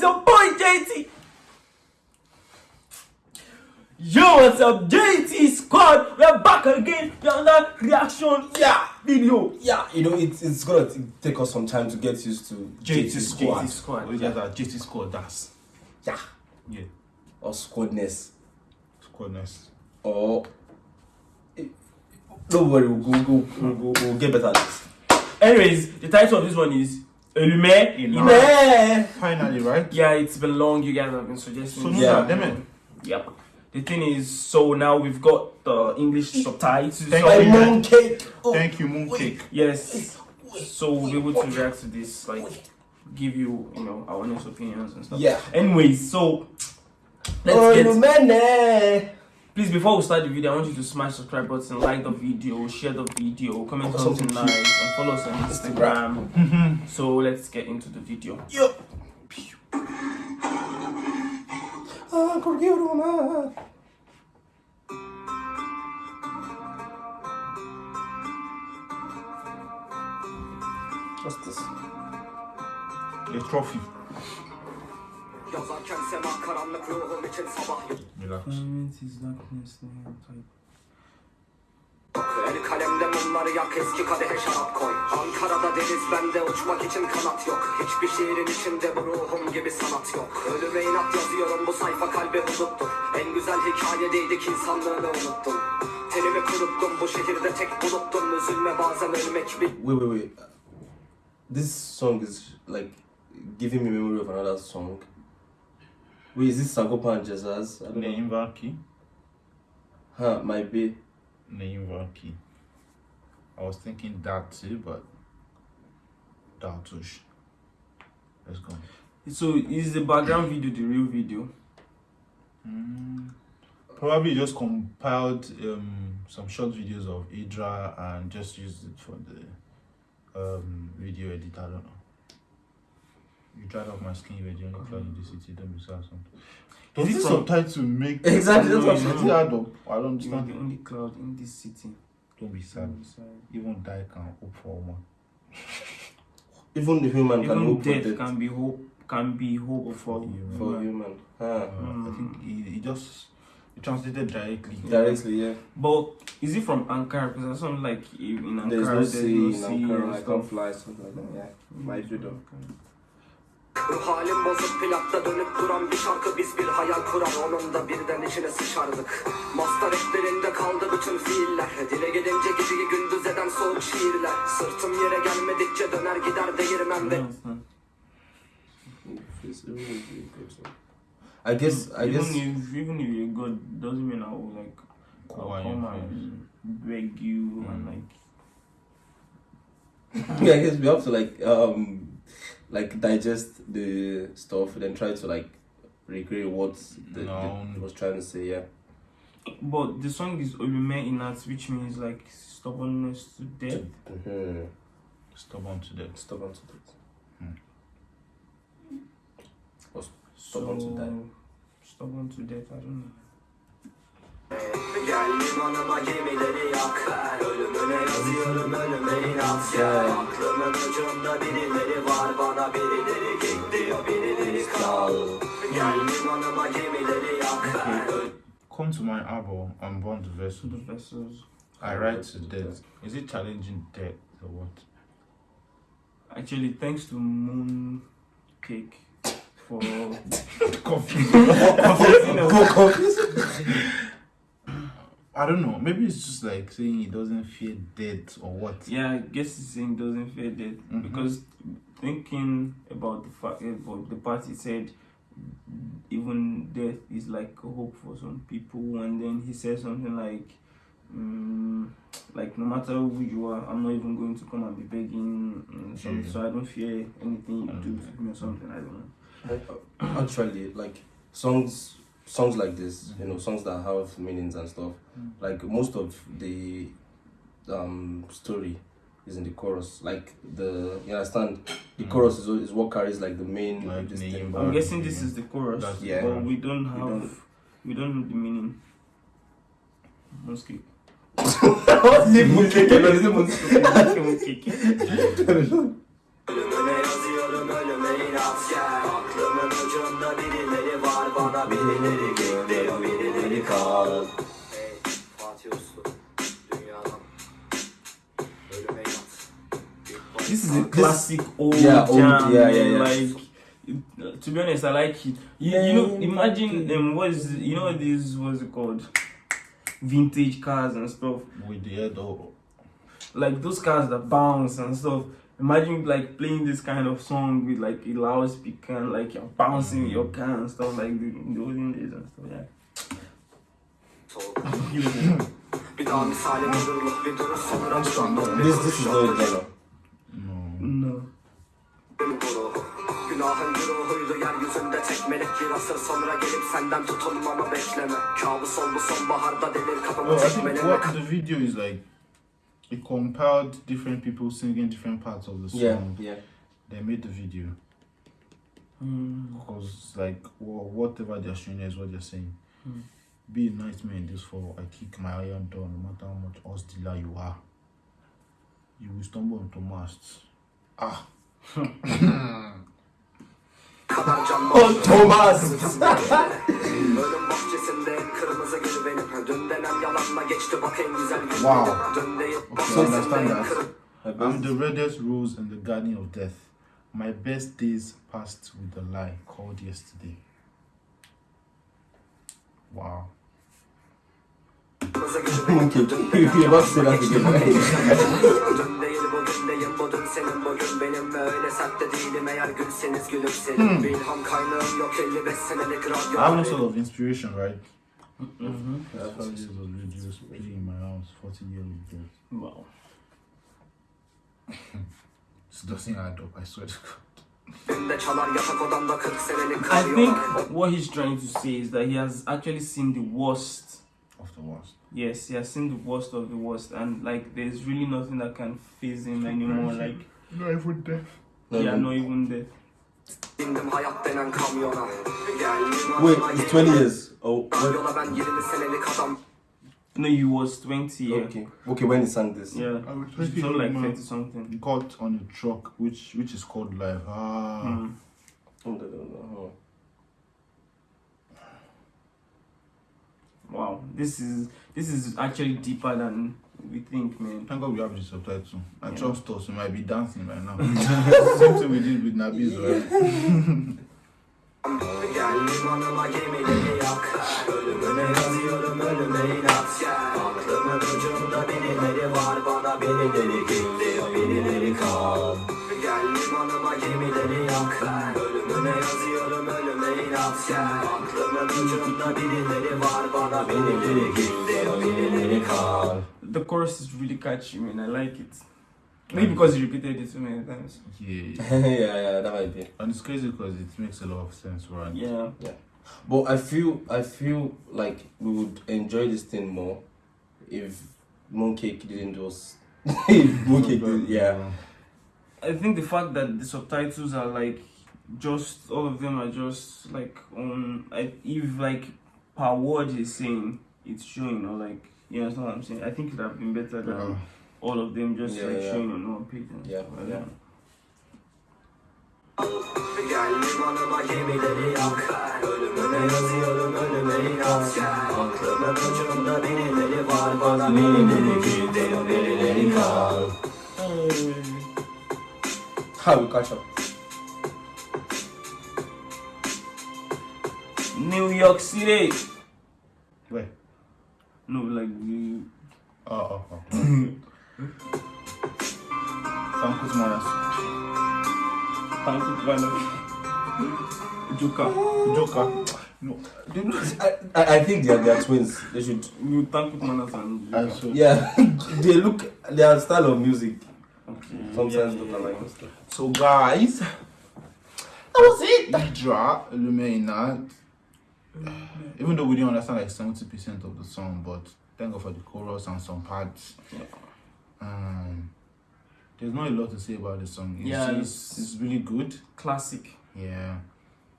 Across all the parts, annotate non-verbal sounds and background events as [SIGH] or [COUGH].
it's your boy JT. Yo, what's up, JT Squad? We're back again. We're on that reaction Yeah, video. yeah. You know, it's it's gonna t- take us some time to get used to JT squad. JT Squad. Oh, yeah, that JT squad, that's. Yeah, Yeah, or squadness, squadness. or eh, don't worry, we'll go, go, we'll, go, we'll get better at this. Anyways, the title of this one is Elume In Finally, right? Yeah, it's been long. You guys have been suggesting. So, this. Yeah. yeah, damn it. Yep. The thing is, so now we've got the English subtitles. Thank So- you. Mooncake. Oh, Thank you, Mooncake. Yes. So we'll be able to react to this, like give you, you know, our honest opinions and stuff. Yeah. Anyways, so let's Oh, get. Please, before we start the video, I want you to smash subscribe button, like the video, share the video, comment Something nice, and follow us on Instagram. Mm-hmm. So let's get into the video. Yo. Ah. What's this? A trophy. Karanlık ruhum için sabah El kalemde mumları yak eski kadehe şarap koy. Ankara'da deniz bende uçmak için kanat yok. Hiçbir şiirin içinde bu ruhum gibi sanat yok. Ölüme inat yazıyorum bu sayfa kalbe huduttur En güzel hikayedeydik insanlığını unuttum. Tenimi kuruttum bu şehirde tek buluttum. Üzülme bazen ölmek bir Wait, wait, wait. This song is like giving me memory of another song. Wait, is this Sagopa and Jazz? I don't know. Neyim var ki? Huh, might be. Var? I was thinking that too, but Datush. Let's go. So is the background video the real video? Mm, probably just compiled um, some short videos of Idra and just used it for the um, video edit. I don't know. You dried off my skin, you were [LAUGHS] the only cloud in the city. Don't be sad. Something. Does Is it this from- subtitle make Exactly, that's what I'm saying. add up? I don't You are understand. the only cloud in this city. Don't be sad. Even die can hope for one. [LAUGHS] Even the human can Even hope for death death. can be hope can be hope for human. For human. Huh. Uh, I think he, he just he translated directly. Directly, yeah. But is it from Ankara? Because there's something like in Ankara There's no sea in sea Ankara, I can't fly, something like that, yeah. Might be though. Ruh halim bozuk plakta dönüp duran bir şarkı. Biz bir hayal kurar onun da birden içine sıçardık. Master eklerinde kaldı bütün fiiller. Dile gelince geceyi gündüz eden soğuk şiirler. Sırtım yere gelmedikçe döner gider değirmen ve I guess, I even guess. if even if you're good, doesn't mean I will like I'll come and beg you and Mm. like yeah, [LAUGHS] I guess we have to like um like digest the stuff then try to like recreate what the, No. the was trying to say, yeah. but the song is Olume Inat which means like stubbornness to death. Mm-hmm. Stubborn to death. Stubborn to death. So Stubborn to die. stubborn to death, I don't know. Gel limanıma gemileri yak Ölümüne yazıyorum ölüme inat ya Aklımın ucunda birileri var Bana birileri git diyor birileri kal Gel limanıma gemileri yak Come to my album and burn the To vessel. the vessels. I write to death. Is it challenging death or what? Actually, thanks to Moon Cake for [LAUGHS] Confused. [LAUGHS] I don't know. Maybe it's just like saying he doesn't fear death or what. yeah, I guess he's saying doesn't fear death Mhm. because thinking about the fact about the part he said even death is like a hope for some people and then he says something like mm, like no matter who you are i'm not even going to come and be begging mm, some, Yeah. so i don't fear anything you do to me or something i don't know Actually, like songs songs like this, you know, songs that have meanings and stuff, Mm. like most of the um story is in the chorus. Like the you understand the Mm. chorus is, is what carries like the main Like this name, thing. i'm guessing this is the chorus That's- Yeah. but we don't have don't- we don't know the meaning Mosque. [LAUGHS] [LAUGHS] What's the mooncake? No, it's the mooncake. Ölümüne yazıyorum ölüme inat gel Aklımın ucunda ucunda birileri var bana birileri git birileri kal Hey Fatih Uslu dünyadan ölüme inat This is a classic old Yeah, old- jam. yeah, yeah, yeah. Like, to be honest, I like it. You, you know, imagine um, what is you know this what's it called? Vintage cars and stuff. With the head Like those cars that bounce and stuff. Imagine like playing this kind of song with like a loudspeaker and like you're bouncing your mm. car and stuff like the, in the olden days and stuff. Yeah. soğuk Bir daha misali bulurluk bir duruş sonra bir This this is not a genre. no. No. Guruhu. Günahın yeryüzünde tek bir asır sonra gelip senden tutunmamı bekleme Kabus ol sonbaharda delir kapımı Well, I think what the video is like, it compiled different people singing different parts of the song. Yeah, yeah. They made the video Mm. because like wha- whatever they're showing is what they're saying. Hmm. Be a nice man this fall. I kick my iron door no matter how much horse dealer you are. You will stumble into masts. Ah. kadar can Oh, Thomas! Wow. Dün değil Okay, understand that. I'm the reddest rose in the garden of death. My best days passed with a lie called yesterday. Wow. kırmızı Okay, you denen [LAUGHS] you must say that again. Dün değil bugün değil bu dün senin bugün benim Öyle sert de değilim eğer gülseniz gülümserim Bir ilham kaynağım yok 55 senelik radyo I have no sort of inspiration, right? Mm-hmm. Yeah, five years of videos playing in my house, 40 years of videos. Wow. This doesn't add up, I swear to God. Günde çalar yatak odamda 40 senelik I think what he's trying to say is that he has actually seen the worst. Of the worst. Yes, he has seen the worst of the worst, and like there's really nothing that can phase him anymore. Like, Not even death. No, yeah, no. not even death. Bindim hayat denen kamyona Geldim Wait, it's 20 years. Oh. Yola ben 20 senelik adam No, you was 20. Yeah. Okay. Okay, when he sang this. Yeah. I was 20 something like 30 something. Got on a truck, which which is called life. Ah. Mm. Oh, no, no, no. Wow, this is this is actually deeper than we think, man. Thank God we have the subtitle. I Yeah. trust us, we might be dancing right now. [LAUGHS] Same thing we did with Nabiz, right? [LAUGHS] Geldim anıma gemileri yak. Ölümüne yazıyorum ölüme inat. Aklımın ucunda birileri var. Bana birileri git diyor birileri kal. Geldim anıma gemileri yak. Ölümüne yazıyorum ölüme inat. Aklımın ucunda birileri var. Bana birileri git diyor birileri kal. The chorus is really catchy, man. I like it. Maybe because he repeated it so many times. Yeah. [LAUGHS] yeah, yeah, that might be. And it's crazy because it makes a lot of sense, right? Yeah. Yeah. But I feel, I feel like we would enjoy this thing more if Mooncake didn't just. [LAUGHS] if [LAUGHS] Mooncake did, yeah. I think the fact that the subtitles are like just all of them are just like on I, if like per word he's saying it's showing or like you understand what I'm saying. I think it would have been better than Uh, all of them just Yeah, like yeah. showing on one page. And Yeah, stuff. Yeah. know. Geldim anıma gemileri yak Ölümüne yazıyorum ölüme inat Aklımın ucunda birileri var Bana birileri git diyor birileri kal How we catch up? New York City. where? No, like the Oh, oh, oh. Thank you, Manas. Thank you, Vanna. Joker. Joker. No, They do- I, I I think they are, they are twins. They should. You thank you, Manas and I Joker. Yeah, [LAUGHS] they look. Their style of music Okay. sometimes yeah, look yeah, alike. yeah. So, guys, that was it. Idra Illuminat. Even though we didn't understand like 70% of the song, but thank God for the chorus and some parts. Yeah. Um, there's not a lot to say about the song. It's Yeah, just, it's really good. Classic. Yeah.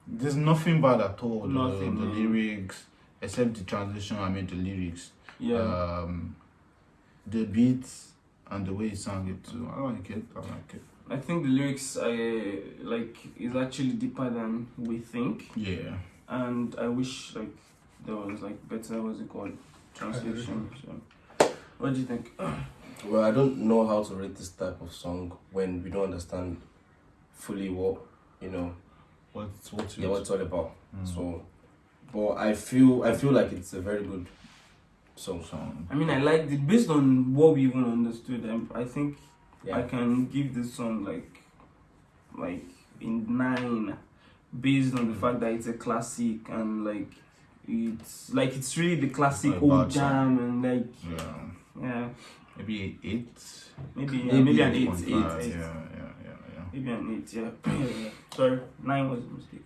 There's nothing bad at all. the- Nothing, The, no. lyrics, except the translation. I mean the lyrics. Yeah. Um, the beats and the way he sang it too. I like it. I like it. I think the lyrics I like is actually deeper than we think, Yeah. and I wish like there was like better what's it called translation. So, what do you think? [CLEARS THROAT] Well, I don't know how to rate this type of song when we don't understand fully what you know, What's what's yeah, what it's all about. Mm. So, but I feel I feel like it's a very good song. song. I mean, I liked it based on what we even understood. I, I think I can give this song like like in nine based on the fact that it's a classic and like it's like it's really the classic Not old jam and like Yeah. yeah Maybe eight. maybe yeah, Maybe maybe, an eight, eight, Yeah, yeah, yeah, yeah. maybe an eight yeah. yeah, [LAUGHS] yeah. sorry nine was a mistake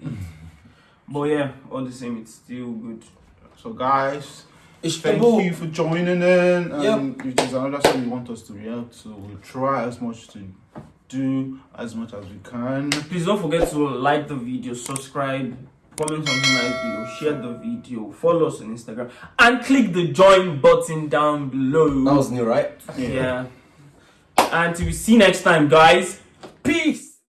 but yeah all the same it's still good So guys, it's thank Ebo. you for joining in. Yep. Um, Which is another song you want us to react to. We'll try as much to do as much as we can. please don't forget to like the video subscribe comment on the nice video share the video follow us on instagram and click the join button down below That was new, right? yeah. And till we see you next time, guys. Peace.